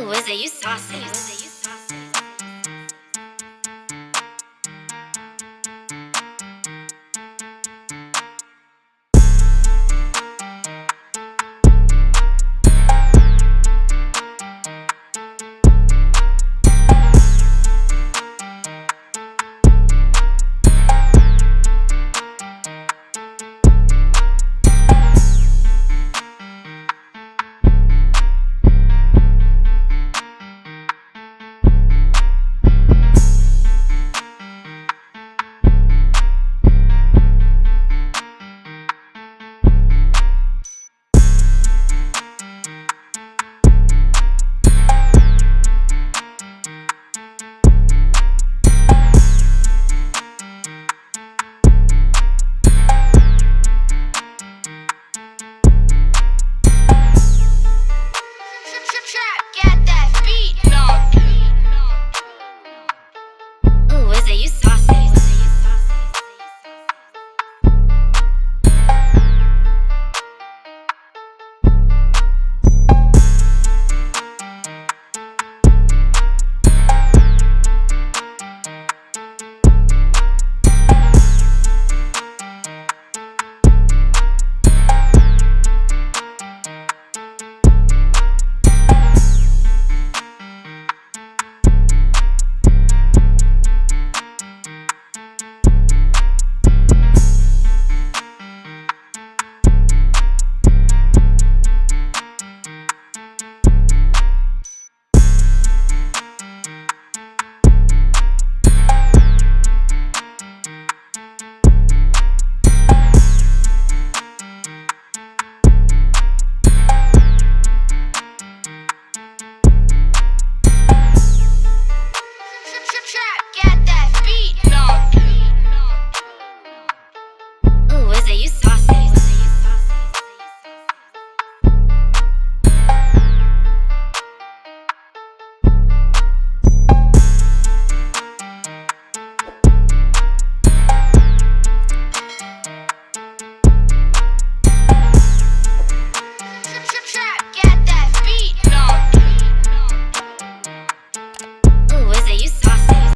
Ooh, is it you saucy?